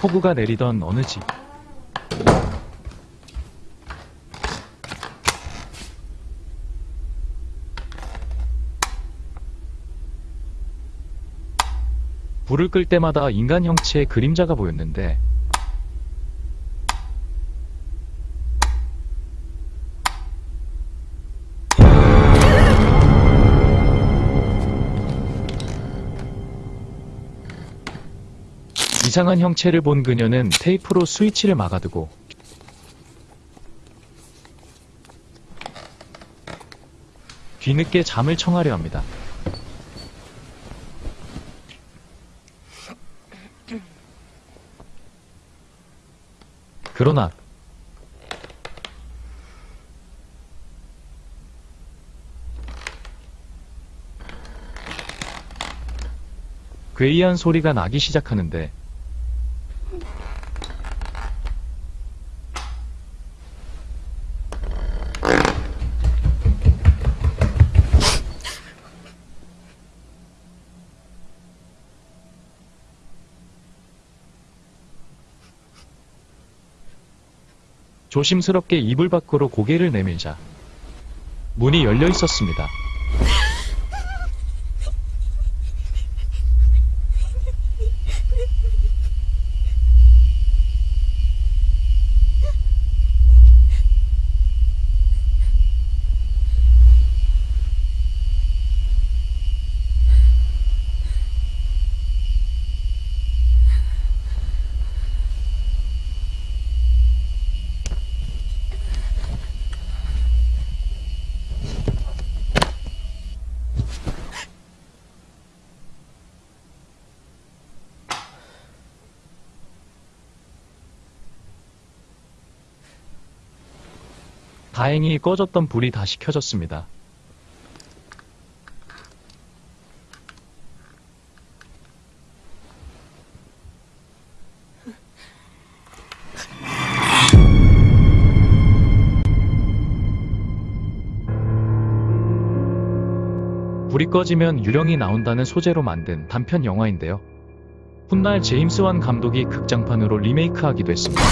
폭우가 내리던 어느 집. 불을 끌 때마다 인간 형체의 그림자가 보였는데 이상한 형체를 본 그녀는 테이프로 스위치를 막아두고 뒤늦게 잠을 청하려 합니다. 그러나 괴이한 소리가 나기 시작하는데 조심스럽게 이불 밖으로 고개를 내밀자 문이 열려 있었습니다. 다행히 꺼졌던 불이 다시 켜졌습니다. 불이 꺼지면 유령이 나온다는 소재로 만든 단편 영화인데요. 훗날 제임스 완 감독이 극장판으로 리메이크하기도 했습니다.